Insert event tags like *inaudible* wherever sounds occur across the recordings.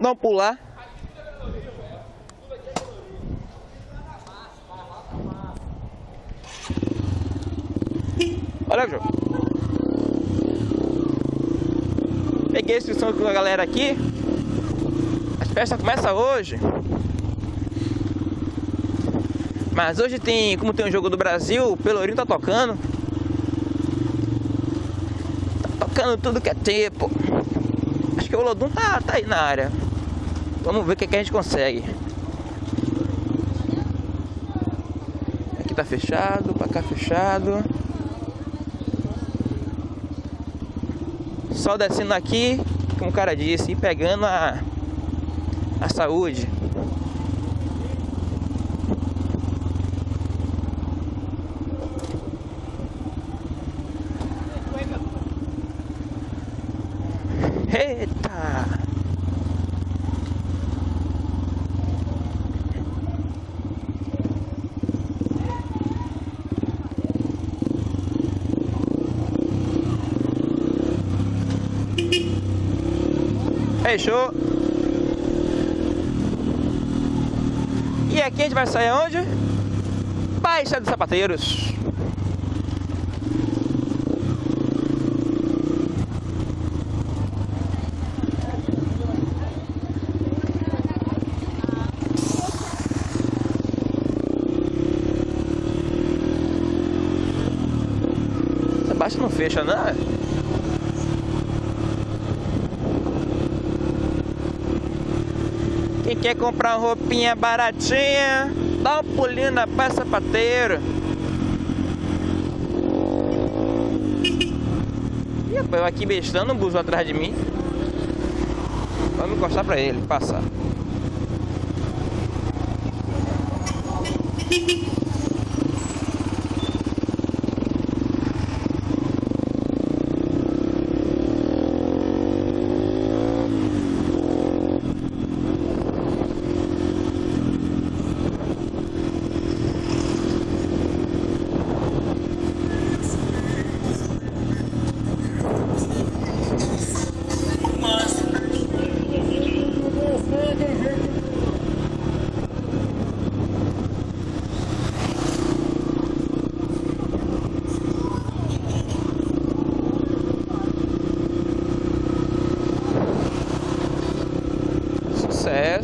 Um pular. Olha, João. Peguei a inscrição com a galera aqui. As festas começam hoje. Mas hoje tem, como tem um jogo do Brasil, o Pelourinho tá tocando. Tá tocando tudo que é tempo. Acho que o Lodum tá, tá aí na área. Vamos ver o que, que a gente consegue. Aqui tá fechado, pra cá fechado. Só descendo aqui, como o cara disse, e pegando a, a saúde. Fechou. E aqui a gente vai sair onde? Baixa dos Sapateiros. Baixa não fecha, não? Quem quer comprar uma roupinha baratinha, dá um pulinho na Praça Sapateiro. Ih, eu aqui bestando um buzo atrás de mim. Vamos encostar pra ele, passar. E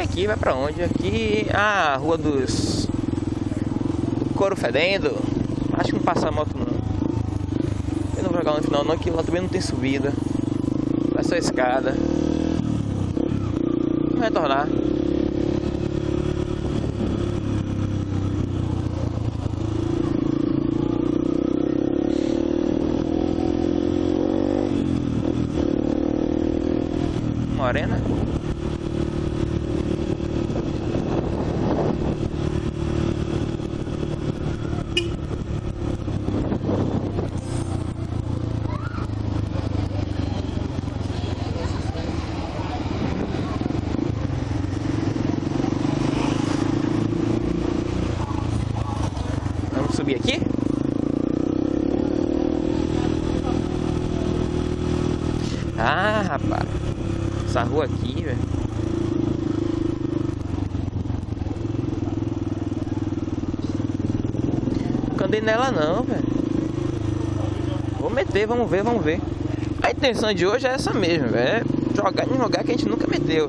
aqui vai pra onde? Aqui, ah, a rua dos do couro fedendo. Acho que não passa moto no final não, que lá também não tem subida. Vai só escada. Vamos retornar. Morena? Vamos subir aqui? Ah, rapaz. Essa rua aqui, velho. Nunca andei nela não, velho. Vou meter, vamos ver, vamos ver. A intenção de hoje é essa mesmo, velho. É jogar em um lugar que a gente nunca meteu.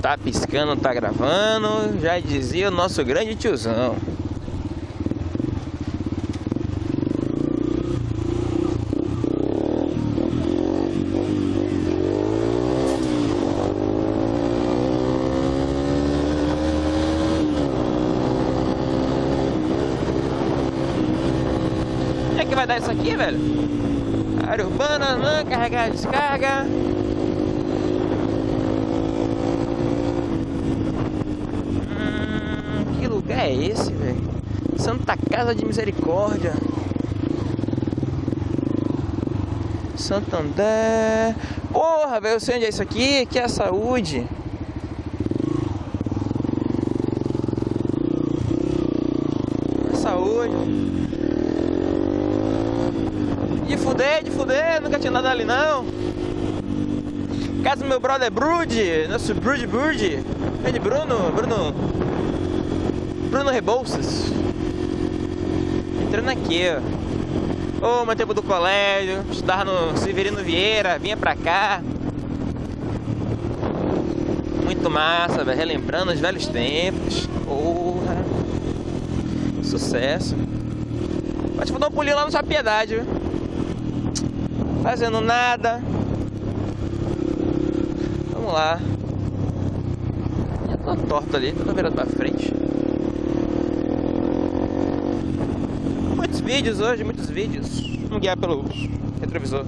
Tá piscando, tá gravando, já dizia o nosso grande tiozão. É que vai dar isso aqui, velho? Área urbana, não, carregar, descarga. É esse, velho? Santa Casa de Misericórdia. Santander. Porra, velho, eu sei onde é isso aqui, que é a saúde. É saúde. De fuder, de fuder, nunca tinha nada ali não. Casa do meu brother Brude, nosso Brude Brude. É de Bruno, Bruno. Bruno Rebouças. Entrando aqui, ó. Ô, oh, meu tempo do colégio, estudava no Severino Vieira, vinha pra cá. Muito massa, velho. Relembrando os velhos tempos. Porra. Sucesso. Pode dar um pulinho lá no Sua Piedade, viu? Fazendo nada. Vamos lá. Já tô torto ali, tô virando pra frente. Muitos vídeos hoje, muitos vídeos. Vamos guiar pelo retrovisor.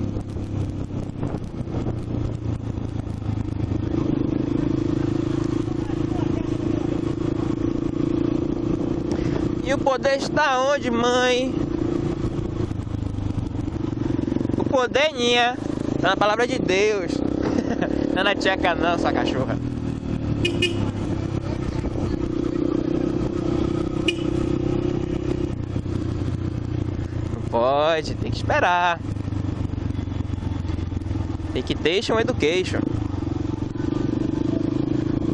E o poder está onde, mãe? O poder minha está na palavra de Deus. *laughs* Não é na tcheca não, sua cachorra. Pode, tem que esperar. Equitation Education.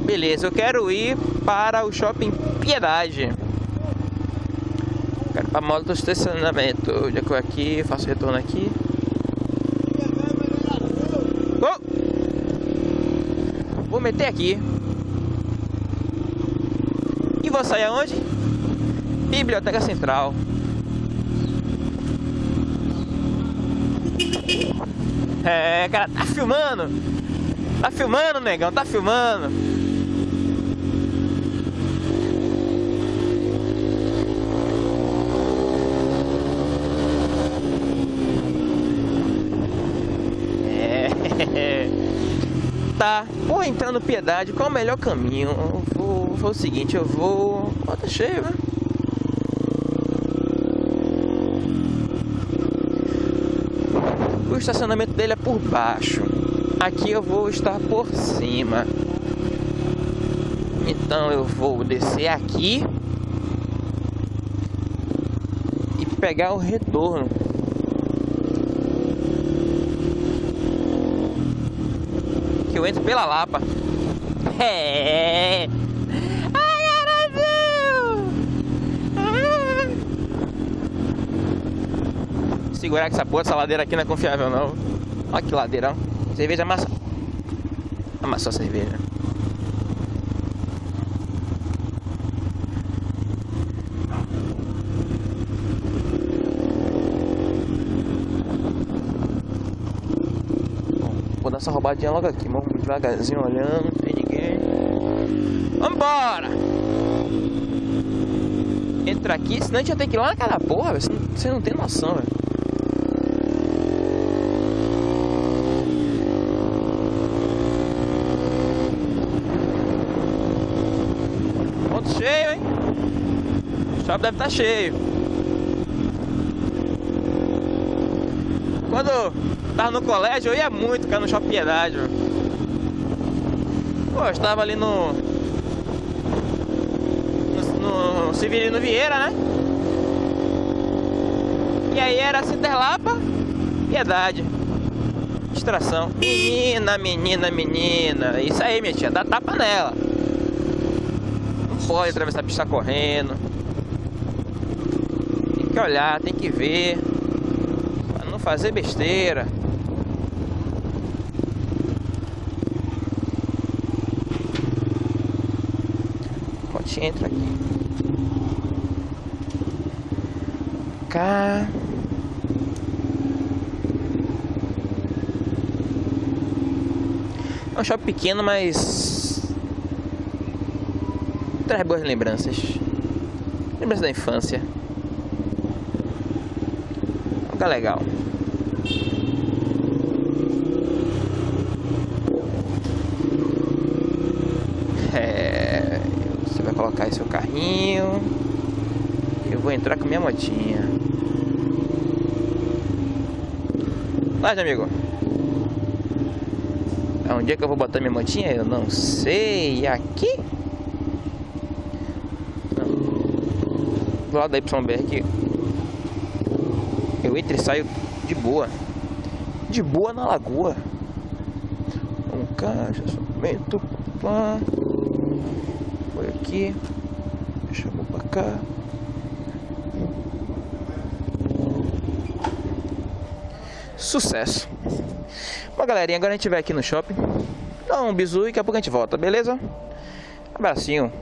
Beleza, eu quero ir para o Shopping Piedade. Quero para a moto do estacionamento. Já que eu aqui, faço retorno aqui. Vou meter aqui. E vou sair aonde? Biblioteca Central. É, cara, tá filmando. Tá filmando, negão, tá filmando. *laughs* tá, vou entrar no Piedade, qual é o melhor caminho? Eu vou, vou o seguinte, eu vou... Tá cheio, né? Estacionamento dele é por baixo. Aqui eu vou estar por cima. Então eu vou descer aqui e pegar o retorno. eu entro pela Lapa. É. Ai, Brasil! Ah. Segurar que essa porra, essa ladeira aqui não é confiável não. Olha que ladeirão. Cerveja amassa. Amassou a cerveja. Vou dar essa roubadinha logo aqui, vamos devagarzinho olhando, não tem ninguém. Vambora! Entra aqui, senão a gente ia ter que ir lá naquela porra. Você não tem noção, velho. Cheio, hein? O shopping deve estar tá cheio. Quando Tava no colégio, eu ia muito, cara, no Shopping Piedade, mano. Pô, eu estava ali no... No, no Severino Vieira, né? E aí era Cinderlapa, Piedade. Distração. Menina, menina, menina. Isso aí, minha tia, dá tapa nela. Pode atravessar a pista correndo. Tem que olhar, tem que ver. Pra não fazer besteira. gente entra aqui. Cá. É um shopping pequeno, mas traz boas lembranças. Lembranças da infância. É um lugar legal. colocar aí seu carrinho. Eu vou entrar com minha motinha. Lá, amigo. É que eu vou botar minha motinha? Eu não sei. Aqui? Do lado da YBR Eu entro e saio de boa. De boa na lagoa. Um caixa, somente pá. Foi aqui. Chamou pra cá. Sucesso. Bom, galerinha, agora a gente vai aqui no shopping. Dá um bisu e daqui a pouco a gente volta, beleza? Abracinho.